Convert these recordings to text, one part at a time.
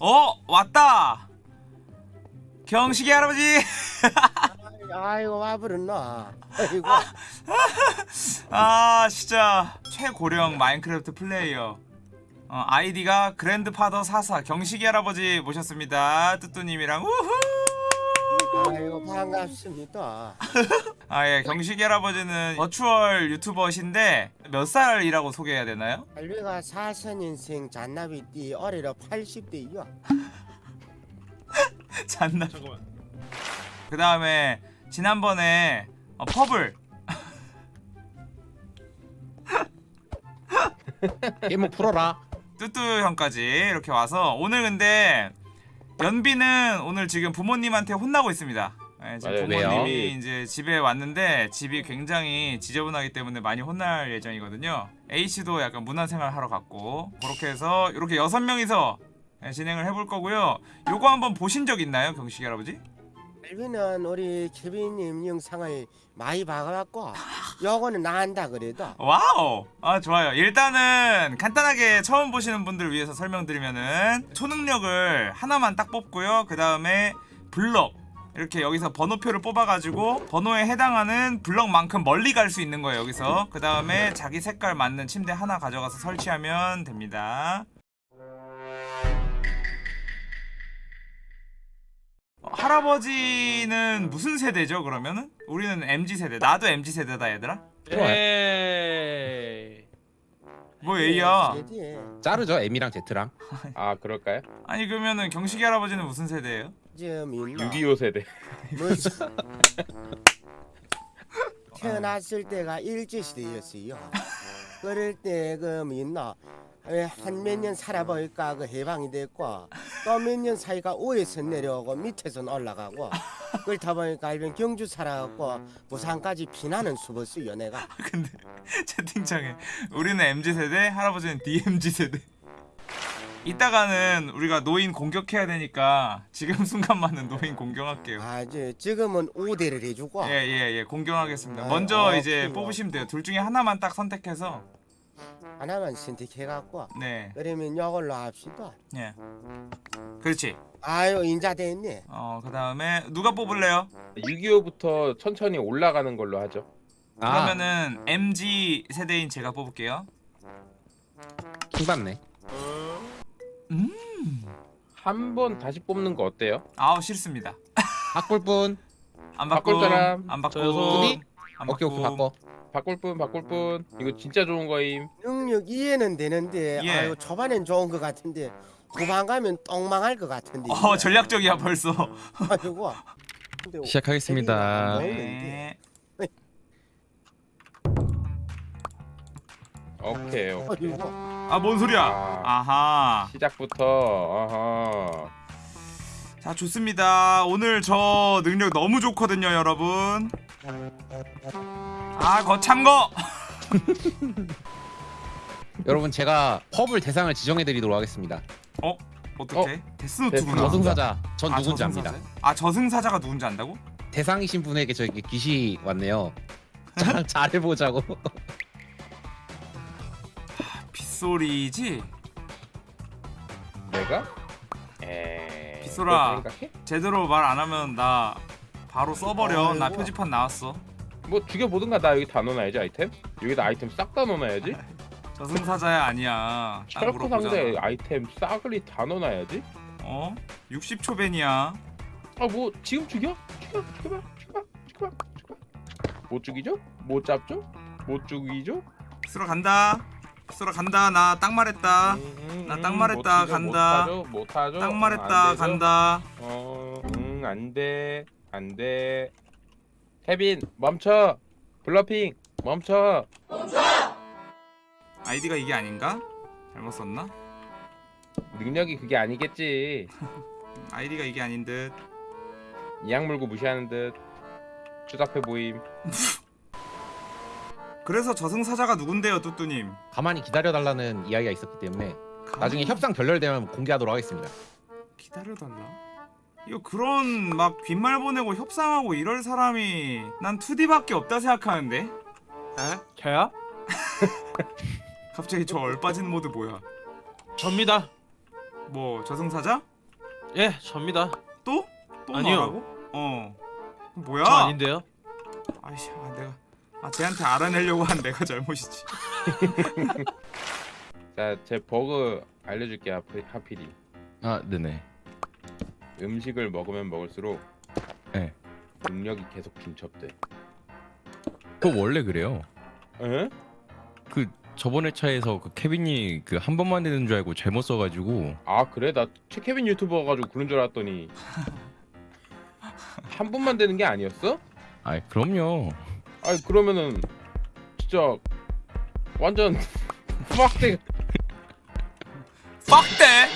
어 왔다. 경식이 할아버지. 아이고 와버렸나. 아이고. 아 진짜 최고령 마인크래프트 플레이어. 어, 아이디가 그랜드파더 사사 경식이 할아버지 모셨습니다. 뚜뚜님이랑. 우후! 아이고 반갑습니다 아 예 경식이 할아버지는 버추얼 유튜버신데 몇 살이라고 소개해야 되나요? 할배가 사선 인생 잔나비 띠 어리로 80대이요 잔나 그 다음에 지난번에 어, 퍼블 게임 풀어라. 뚜뚜 형까지 이렇게 와서 오늘 근데 연비는 오늘 지금 부모님한테 혼나고 있습니다. 예, 지금 맞아요. 부모님이 왜요? 이제 집에 왔는데 집이 굉장히 지저분하기 때문에 많이 혼날 예정이거든요. H도 약간 문화생활 하러 갔고 그렇게 해서 이렇게 여섯 명이서 예, 진행을 해볼 거고요. 요거 한번 보신 적 있나요, 경식이 할아버지? 할배는 우리 케빈님 영상을 많이 봐갖고 요거는 내 안다 그래도 wow! 아 좋아요. 일단은 간단하게 처음 보시는 분들 위해서 설명드리면은 초능력을 하나만 딱 뽑고요. 그 다음에 블럭 이렇게 여기서 번호표를 뽑아가지고 번호에 해당하는 블럭만큼 멀리 갈 수 있는 거예요. 여기서 그 다음에 자기 색깔 맞는 침대 하나 가져가서 설치하면 됩니다. 어, 할아버지는 무슨 세대죠? 그러면은 우리는 MZ 세대. 나도 MZ 세대다 얘들아. 에이. 뭐 A야? 자르죠 M이랑 Z랑. 아 그럴까요? 아니 그러면은 경식이 할아버지는 무슨 세대예요? 좀 있나? 6.25 세대? 태어났을 때가 일제시대였어요. 그럴 때그 있나? 한몇 년 살아보니까? 그 해방이 됐고 또 몇 년 사이가 위에서 내려오고 밑에서 올라가고 그렇다 보니까 일본 경주 살아갖고 부산까지 피나는 수버스요 내가. 근데 채팅창에 우리는 MZ 세대, 할아버지는 DMZ 세대. 이따가는 우리가 노인 공격해야 되니까 지금 순간만은 노인 공격할게요. 아주 지금은 우대를 해주고 예예예 예, 공격하겠습니다. 아, 먼저 아, 이제 그래요. 뽑으시면 돼요. 둘 중에 하나만 딱 선택해서 하나만 선택해갖고 네 그러면 이걸로 합시다 예. 그렇지. 아유 인자 됐네 어 그다음에 누가 뽑을래요? 6.25부터 천천히 올라가는 걸로 하죠 아, 그러면은 MG 세대인 제가 뽑을게요. 킹받네. 한 번 다시 뽑는 거 어때요? 아우 싫습니다. 바꿀 뿐. 안 바꿀. 사람? 안. 저요. 안 오케이 오케이. 바꿔. 바꿀 뿐 바꿀 뿐 이거 진짜 좋은 거임 능력 이해는 되는데 예. 아유 초반엔 좋은 것 같은데 후반 가면 똥망할 것 같은데 어 전략적이야 벌써. 근데 시작하겠습니다. 네. 오케이 오케이 아이고, 아뭔 소리야? 아. 아하. 시작부터 어허 자 좋습니다. 오늘 저 능력 너무 좋거든요, 여러분. 아 거참 거. 여러분 제가 펍을 대상을 지정해드리도록 하겠습니다. 어 어떻게? 데스노트구나. 데스노트. 저승사자 전 아, 누군지 저승사자요? 압니다. 아 저승사자가 누군지 안다고? 대상이신 분에게 저에게 귀시 왔네요. 잘, 잘해보자고. 빗소리지. 내가? 에이 빗소라. 제대로 말 안 하면 나 바로 써버려. 나 아이고. 표지판 나왔어. 뭐 죽여보든가 나 여기 다 넣어놔야지 아이템 여기다 아이템 싹 다 넣어놔야지 저승사자야 아니야. 딱 철코. 상자에 아이템 싸그리 다 넣어놔야지 어? 60초 벤이야. 아 뭐 지금 죽여? 죽여 죽여봐 죽여봐 죽여봐 죽여봐 못 죽이죠? 못 잡죠? 못 죽이죠? 빗소라 간다. 빗소라 간다. 나 딱 말했다. 음, 나딱 음, 말했다, 간다. 못하죠? 딱 음, 말했다. 안 되죠? 간다. 어, 응, 안 돼. 안 돼. 케빈, 멈춰. bluffing, 멈춰. 아이디가 이게 아닌가? 잘못 썼나? 능력이 그게 아니겠지. 아이디가 이게 아닌 듯. 이악 물고 무시하는 듯. 추잡해 보임. 그래서 저승사자가 누군데요, 뚜뚜님? 가만히 기다려달라는 이야기가 있었기 때문에 나중에 협상 결렬되면 공개하도록 하겠습니다. 기다려달라. 이거 그런 막 빈말 보내고 협상하고 이럴 사람이 난 2D밖에 없다 생각하는데. 에? 저요? 갑자기 저 얼빠진 모드 뭐야? 접니다. 뭐 저승사자? 예, 접니다. 또? 또 아니요. 너라고? 어. 뭐야? 저 아닌데요. 아이씨, 아, 내가 아 쟤한테 알아내려고 한 내가 잘못이지. 자, 제 버그 알려줄게 하피, 하필이. 아 네네. 음식을 먹으면 먹을수록 네. 능력이 계속 중첩돼. 그거 원래 그래요. 에? 그 저번에 차에서 그 케빈이 그 한 번만 되는 줄 알고 잘못 써가지고 아 그래? 나 최케빈 유튜버 가지고 그런 줄 알았더니 한 분만 되는 게 아니었어? 아 그럼요. 아니 그러면은 진짜 완전 확대 빡대.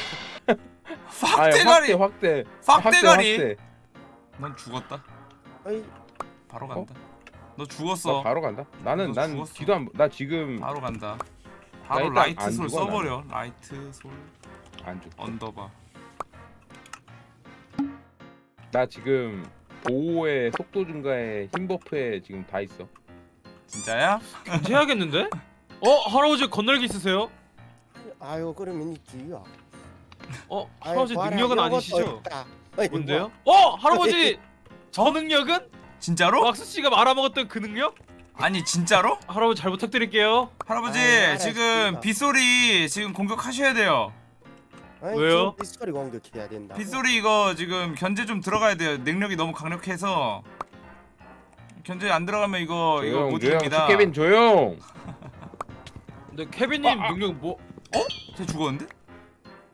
아니, 빡대가리. 확대 확대 빡대가리. 확대. 넌 죽었다. 어이, 바로 어? 간다. 너나 죽었어. 바로 간다. 나는 너난 죽었어. 뒤도 안 나 지금 바로 간다. 바로 일단 라이트 안솔 죽어, 써버려. 라이트 솔안 죽. 언더바. 나 지금 보호에 속도 증가에 힘 버프에 지금 다 있어. 진짜야? 해야겠는데? 어, 할아버지 건널기 있으세요? 아유 그러면 있지요. 어, 할아버지 봐라, 능력은 아니시죠? 어이구, 뭔데요? 어, 할아버지 저 능력은 진짜로? 왁스 씨가 말아먹었던 그 능력? 아니 진짜로? 할아버지 잘 부탁드릴게요. 할아버지 아이, 지금. 빗소리 지금 공격하셔야 돼요. 아이, 왜요? 빗소리 공격해야 된다. 빗소리 이거 지금 견제 좀 들어가야 돼요. 능력이 너무 강력해서 견제 안 들어가면 이거 이거 조용 못 조용. 이깁니다. 최케빈 조용. 근데 케빈님 능력 뭐쟤 죽었는데?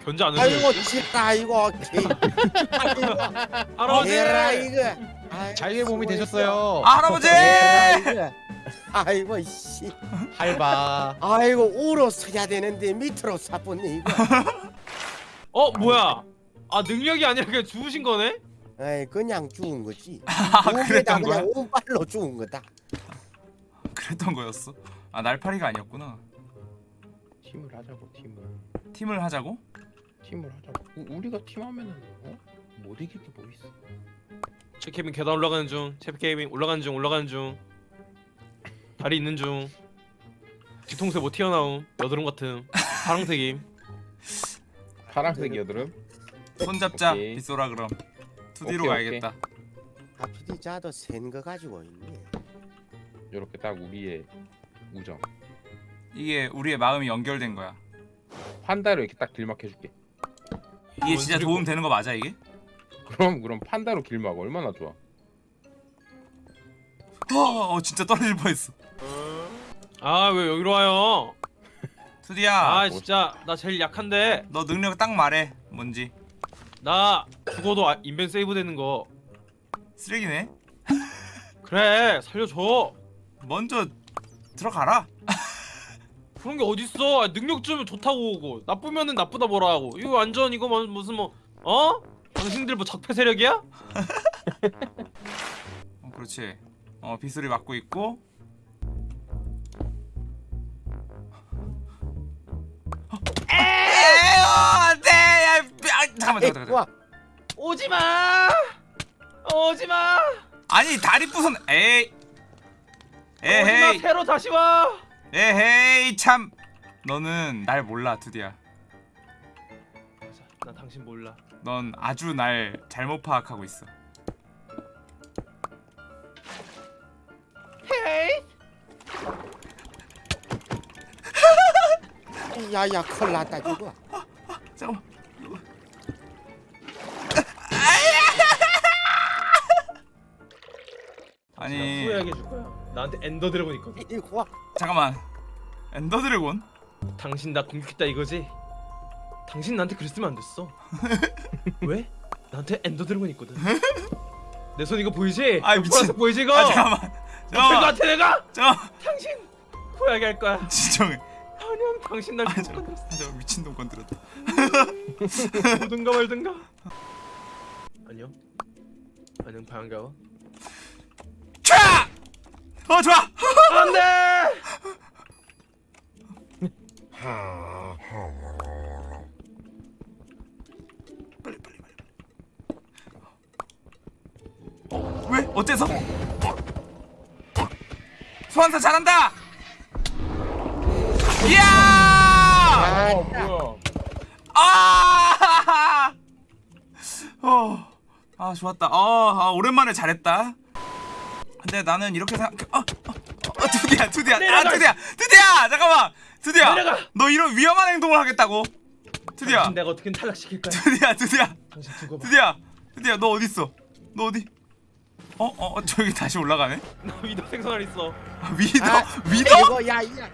견제 안 아이고 해주세요? 진짜 이거 할아버지! 이거. 아이고, 잘게 몸이. 되셨어요. 아 할아버지! 이거. 아이고 씨. 할바. 아이고 우로 서야 되는데 밑으로 사뿐네 이거. 어, 뭐야? 아, 능력이 아니라 그냥 죽으신 거네? 아이 그냥 죽은 거지. 아 그랬던 거야? 그냥 운발로 죽은 거다. 그랬던 거였어? 아 날파리가 아니었구나. 팀을 하자고 팀을. 팀을 하자고? 팀을 하자고. 우, 우리가 팀하면은 어? 못 이길 게 뭐 있어? 제 케빈 계단 올라가는 중. 제 케빈 올라가는 중. 올라가는 중. 다리 있는 중. 뒤통수에 뭐 튀어나옴. 여드름 같은. 파랑색임. 파란색 여드름. 손잡자 오케이. 빗소라 그럼. 투디로 오케이, 가야겠다. 하필이 자도 센거 가지고 있네. 이렇게 딱 우리의 우정. 이게 우리의 마음이 연결된 거야. 판다로 이렇게 딱 길막 해줄게. 이게 진짜. 도움 되는 거 맞아 이게? 그럼 그럼 판다로 길막 얼마나 좋아? 어, 어 진짜 떨어질 뻔했어. 아, 왜 여기로 와요? 투디야, 아, 진짜 나 제일 약한데. 너 능력 딱 말해. 뭔지. 나 죽어도 아, 인벤 세이브 되는 거. 쓰레기네. 그래, 살려줘. 먼저 들어가라. 그런 게 어딨어? 아, 능력 주면 좋다고 오고 나쁘면은 나쁘다 뭐라 하고 이거 완전 이거 뭐- 무슨 뭐 어? 당신들 뭐 적폐 세력이야? 어, 그렇지. 어 빗소리 맞고 있고. 잠깐만 잠깐만. 잠깐만. 와, 오지마! 오지마! 아니 다리 부순. 에이. 오지마 에헤이. 새로 다시 와! 에헤이 참. 너는 날 몰라 투디야. 맞아, 나 당신 몰라 넌 아주 날 잘못 파악하고 있어. 야야 큰일 났다 지금. 잠깐만. 아니. 후회하게 해줄 거야 나한테 엔더 드래곤 있거든. 이거 와. 잠깐만. 엔더 드래곤? 당신 나 공격했다 이거지? 당신 나한테 그랬으면 안 됐어. 왜? 나한테 엔더 드래곤 있거든. 내 손 이거 보이지? 아이, 이거 미친. 보라색 보이지 이거? 아 잠깐만. 너 잠깐만. 나한테 내가? 잠깐만. 당신 후회하게 할 거야. 진정해. 아니면 당신 날아죽 잠깐만. 아, 잠깐만. 미친놈 건드렸다. 보든가 말든가. 안녕 안녕 반가워. 캬! 어 좋아 안돼 빨리 빨리 빨리 왜? 어째서? 소환사 잘한다 이야 어 뭐야? 아 어, 아 좋았다. 어, 아, 오랜만에 잘했다. 근데 나는 이렇게 생각. 어, 두디야, 두디야, 아, 내려가. 두디야, 두디야, 잠깐만, 두디야. 내려가. 너 이런 위험한 행동을 하겠다고? 두디야, 내가 어떻게 탈락시킬 거야? 두디야, 두디야. 두디야, 두디야, 너 어디 있어? 너 어디? 어, 어, 어, 저기 다시 올라가네. 나 위도 생선알 있어. 아, 위더, 아, 위더? 이거 야, 야.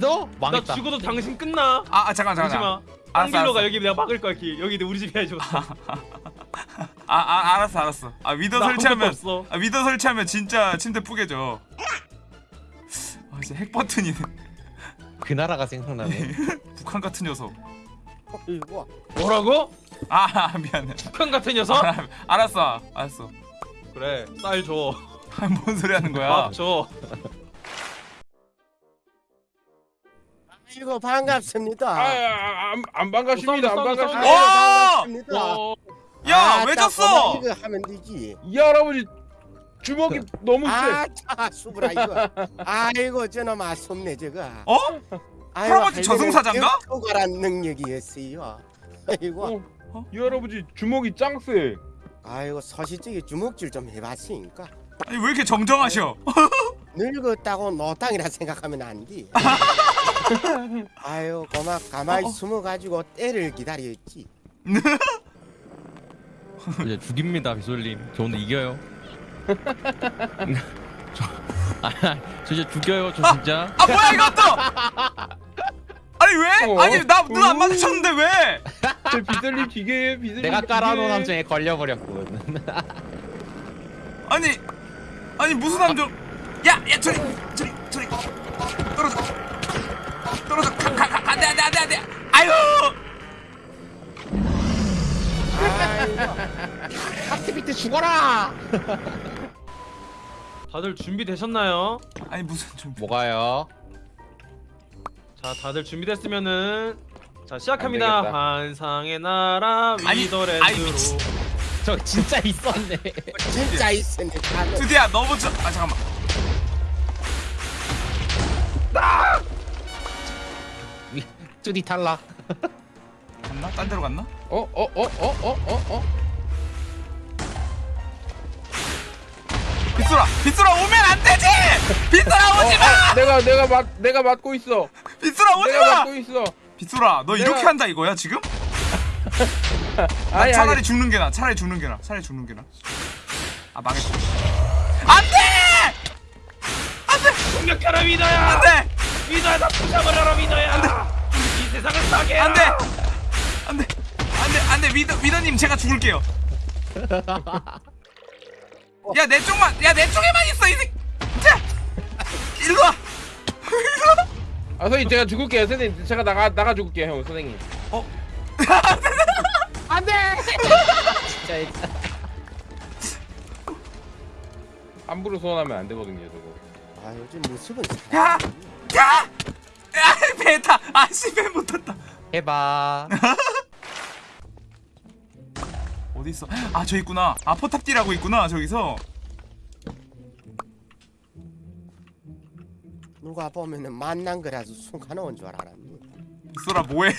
나 망했다. 죽어도 당신 끝나. 아, 아 잠깐, 잠깐. 딴길로 가. 여기 내가 막을 거야 길. 여기 우리 집이야 저. 아, 아, 알았어, 알았어. 아, 위더 나 설치하면. 아, 위더 설치하면 진짜 침대 뿌개져. 아, 진짜 핵 버튼이네. 그 나라가 생각나네. 북한 같은 녀석. 이거 뭐라고? 아, 아, 미안해. 북한 같은 녀석? 아, 알았어, 알았어. 그래 쌀 줘. 아, 뭔 소리 하는 거야? 밥 줘. 이거 반갑습니다. 아 안 안 반갑습니다. 안 싸운다, 반갑습니다. 어! 반갑습니다. 어, 야, 아, 왜딱 졌어? 이거 하면 되지. 이 할아버지 주먹이 너무 세. 아, 차, 수브라 이거. 아이고 저놈 아쉽네 저거. 어? 아이고, 할아버지 저승사자인가? 격투가란 능력이었어요. 아이고, 어? 이 할아버지 주먹이 짱 세. 아이고 서시적이 주먹질 좀 해봤으니까 아니, 왜 이렇게 정정하셔? 늙었다고 노땅이라 생각하면 안 돼. 아유 고마 가만히 어, 어. 숨어가지고 때를 기다렸지. 이제 죽입니다, 비솔님. 저 오늘 이겨요. 저, 아, 저 이제 죽여요, 저 진짜. 아, 뭐야, 이것도! 아니, 왜? 어? 아니, 나, 눈 안 마주쳤는데 왜? 제 비슬님 기계에 비슬님. 내가 깔아놓은. 함정에 걸려버렸군. 아니, 아니, 무슨 함정. 야, 야, 저리, 저리, 저리. 떨어져. 떨어져. 가, 가, 가, 안 돼, 안 돼, 안 돼, 안 돼. 아유! 하트비트 죽어라! 다들 준비되셨나요? 아니, 무슨 좀. 뭐가요? 자 다들 준비됐으면은 자 시작합니다. 되겠다. 환상의 나라 아니, 위더랜드로. 저 진짜 있었네. 진짜 있었네. 다들. 두디야, 너부터. 아, 잠깐만. 쭈디 탈락. 갔나? 딴 데로 갔나? 어, 어, 어, 어, 어, 어, 어. 빗소라! 빗소라 오면 안 되지! 빗소라 오지 마! 아, 내가 내가 맞 내가 맞고 있어. 빗소라 오지 내가 마! 맞고 있어. 빗소라, 너 이렇게 내가- 한다 이거야 지금? 아니 차라리 아니. 죽는 게 나. 차라리 죽는 게 나. 차라리 죽는 게 나. 아 망했다. 안 돼! 공격하라 위더야. 안 돼! 위더야 나 부셔버려라 위더야. 이 세상을 싸게. 안 돼! 안 돼! 안 돼! 안 돼! 위더 위더님 제가 죽을게요. 야 내 쪽만! 야 내 쪽에만 있어 이 새. 자! 일로 와! 아 선생님 제가 죽을게요. 선생님 제가 나가 나가 죽을게요 형 선생님. 어? 진짜 있다. 함부로 소원하면 안 되거든요 저거. 아 요즘 무섭은 야! 야! 야! 배 타! 아씨 배못 탔다. 해봐. 어디 있어? 아 저 있구나. 아 포탑디라고 있구나 저기서. 누가 보면은 만난 거라서 순간 온줄 알았니. 빗소라 뭐해?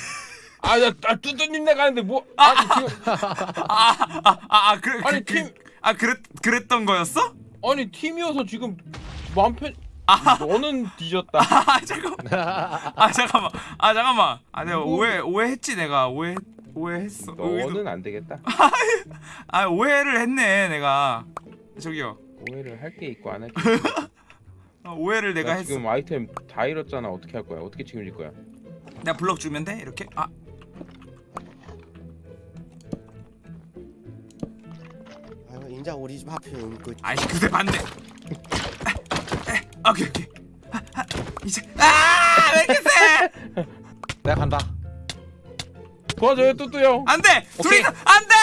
아나 아, 뚜뚜님 나가는데 뭐? 아, 아니 지금 아 아 아 아, 아, 그래 아니, 그, 팀- 그, 아 그랬 그랬던 거였어? 아니 팀이어서 지금 마음 편. 아. 너는 뒤졌다. 아 잠깐 아 잠깐만 아 잠깐만 아 내가 뭐- 오해 오해했지 내가 오해 오해했어 너는 안 되겠다. 아 오해를 했네 내가 저기요 오해를 할 게 있고 안 할 게. 어, 오해를 내가 했어 지금 아이템 다 잃었잖아. 어떻게 할 거야? 어떻게 책임질 거야? 내가 블럭 주면 돼 이렇게 아 아유 인자 우리 집 앞에 온그 아이씨 그새 반대 아 오케이 오케이 아, 아, 이제 아왜 이렇게 세 내가 간다. 도와줘요 뚜뚜 형. 안돼 오케이. 둘이서 안돼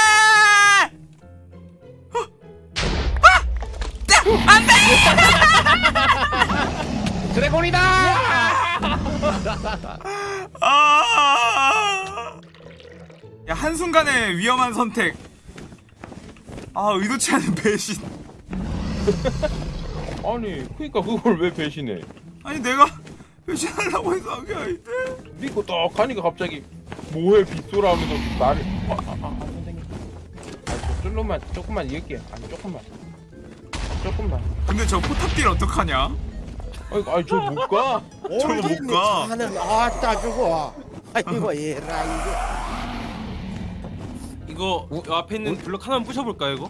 드래곤이다! 아! 야 한순간의 위험한 선택 아 의도치 않은 배신 아니 그러니까 그걸 왜 배신해? 아니 내가 배신하려고 해서 한게 아닌데 믿고 떡 하니까 갑자기 뭐해 빗소라 하면서 나를 아, 아, 아, 선생님 슬로만 조금만 이을게요. 아니 조금만. 조금만. 근데 저 포탑딜 어떡하냐? 아이고 아이 저못 가. 저거 못 가. 하는 아따 주고. 아이고 얘라 이거. 이거 요 앞에 있는 블럭 하나만 부셔볼까요 이거?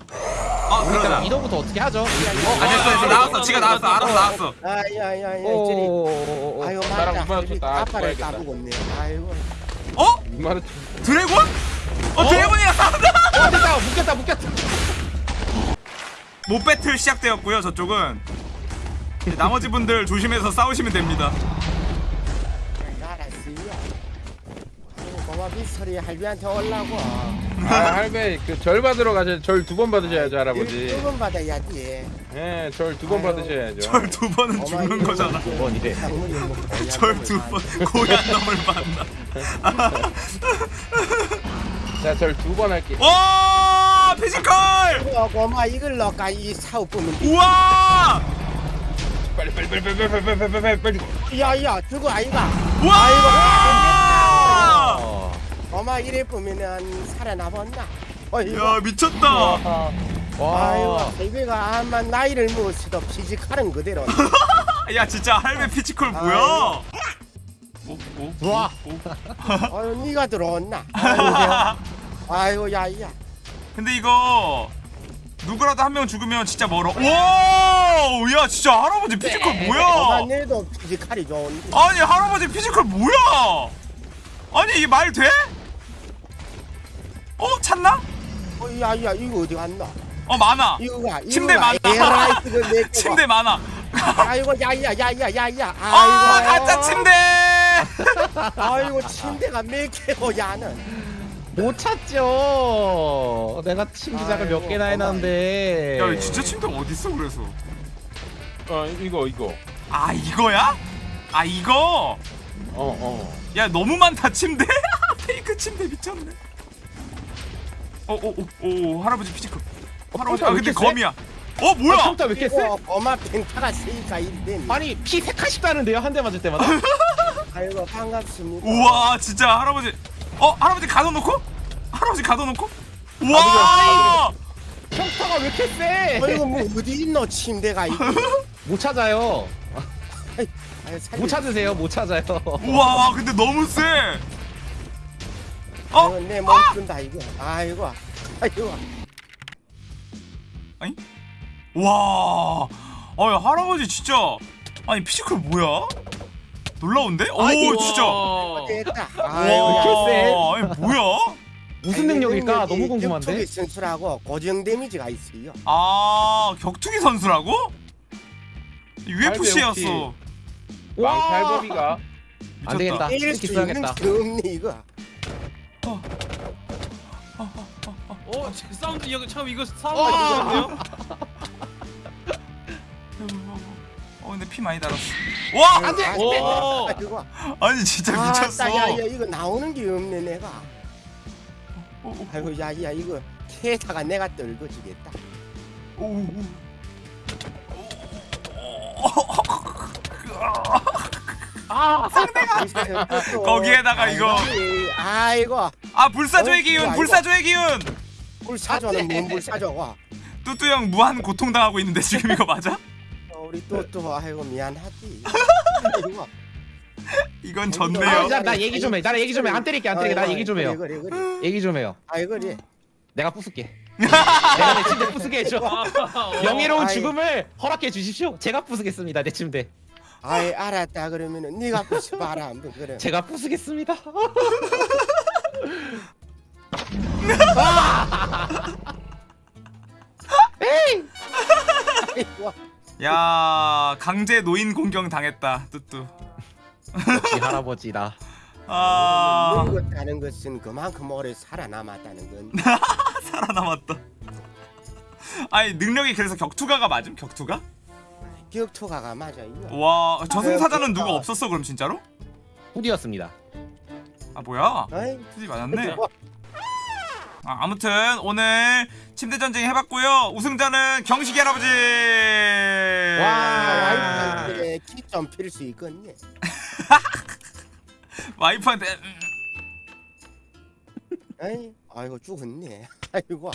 아 그러자. 이거부터 어떻게 하죠? 아 됐어 됐어 나왔어 지가 나왔어 알아서 나왔어. 아야야야 저리. 오오오오. 아이고 나랑 맞다. 아빠를. 까보고 있네. 아이고. 어? 이마르 드래곤? 어 드래곤이랑 싸운다. 어 됐다 묶였다 묶였다. 못 배틀 시작되었고요 저쪽은. 나머지 분들 조심해서 싸우시면 됩니다. 알았어요. 고마 빗소리 할비한테 올라고. 아 할배 그절 받으러 가셔. 절두 번 받으셔야죠 할아버지. 두번 받아야지. 예, 절 두 번 아유. 받으셔야죠. 절 두 번은 죽는 거잖아. 번이래. 절 두 번 고얀 놈을 만나. 자, 절 두 번 할게. 와 physical! 어, 고마 이걸 넣까 이 사업 보면 우와! 빨리 빨리 빨리 빨리 빨리 빨리 빨리 빨리 빨리. 야야 저거 아이가 우와! 어. 고마 이래 보면은 살아남았나 어이구 야 미쳤다. 와. 할배가 아마 나이를 먹었어도 physical은 그대로 야 진짜 할배 physical 뭐야? 오, 오, 우와. 오, 오. 아유 니가 들어왔나 아이고, 아이고 야야 근데 이거 누구라도 한 명 죽으면 진짜 멀어. 와! 야 진짜 할아버지 피지컬 고마 뭐야? 내도 physical이 좋은데 아니 할아버지 physical 뭐야? 아니 이게 말 돼? 어 찾나? 어, 야 야 이거 어디 갔나 어 많아. 이거가 침대 거가. 침대 많아. 아이고 야 야 야 야 야 야 아 아이고 가짜 침대. 아이고 침대가 몇 개고 야는 못 찾죠. 내가 침기작을 몇 개나 해놨는데. 야 진짜 침대 어디 있어 그래서? 어, 이거 이거. 아 이거야? 아 이거? 어, 어. 야 너무 많다 침대. fake 침대 미쳤네. 어오오 할아버지 physical. 할아버지 아왜 근데? 검이야. 어 뭐야? 깜짝 왜 이렇게 세? 이거 고마 펜타가 세니까 이랬니 아니 피 색깔씩 다는데요 한 대 맞을 때마다? 아이고 반갑습니다 우와 진짜 할아버지. 어 할아버지 가둬놓고? 할아버지 가둬놓고? 우와. 평타가 왜 이렇게 세? 아이고 뭐 어디 있노 침대가 이거 못 찾아요. 아유, 살려. 못 찾으세요. 못 찾아요. 우와 와, 근데 너무 세. 어? 아이고, 내몸 푼다 이거 아이고 아이고 와. 아야 할아버지 진짜. 아니 physical 뭐야? 놀라운데? 오 진짜. 와. 됐다 와. 아이고? 아니 뭐야? 무슨 능력일까? 너무 격투기 궁금한데. 선수라고 고정 damage가 있어요 아 격투기 선수라고? UFC였어. 왕팔범이가 안 되겠다. 이렇게 수 있는 써야겠다. 게 없네 이거 어, 제 사운드 여기 참 이거 사운드 괜찮네요. 어 근데 피 많이 달았어. 와! 안돼 오. 아이고 아니 진짜 미쳤어. 야야 이거 나오는 게 없네 내가 오, 오, 아이고 야 야 이거 캐다가 내가 떨궈주겠다 오, 오. 아, 거기에다가 이거. 아이고 아 불사조의 어, 기운, 이거 불사조의 기운. 불사조는 뭔 불사조가 뚜뚜 형 무한 고통 당하고 있는데 지금 이거 맞아? 어, 우리 또또 아이고 미안하지 아이고 이건 아, 졌네요. 나, 나 얘기 좀 해. 나 얘기 좀 해. 안 때릴게. 안 때릴게. 나 얘기 좀 해요. 얘기 좀 해요. 아이 그래 내가 부술게. 내가 내 침대 부수게 해줘. 어. 명예로운 아이. 죽음을 허락해 주십시오. 제가 부수겠습니다. 내 침대. 아이 알았다 그러면은 네가 부시 봐라 한번 그래 제가 부수겠습니다. 아이고 야 강제 노인 공경 당했다 뚜뚜. 역시 할아버지다. 아 먹다는 것은 그만큼 오래 살아남았다는 건 살아남았다. 아니 능력이 그래서 격투가가 맞음? 격투가? 격투가가 맞아요 와 저승사자는 누가 그러니까. 없었어 그럼 진짜로? 후디였습니다. 아 뭐야? 투지 맞았네. 아, 아무튼 오늘 침대 전쟁 해봤고요. 우승자는 경식이 할아버지. 와, 와이프한테 키좀 필수 있겠네 와이프한테 음, 아이 아이고 죽었네 아이고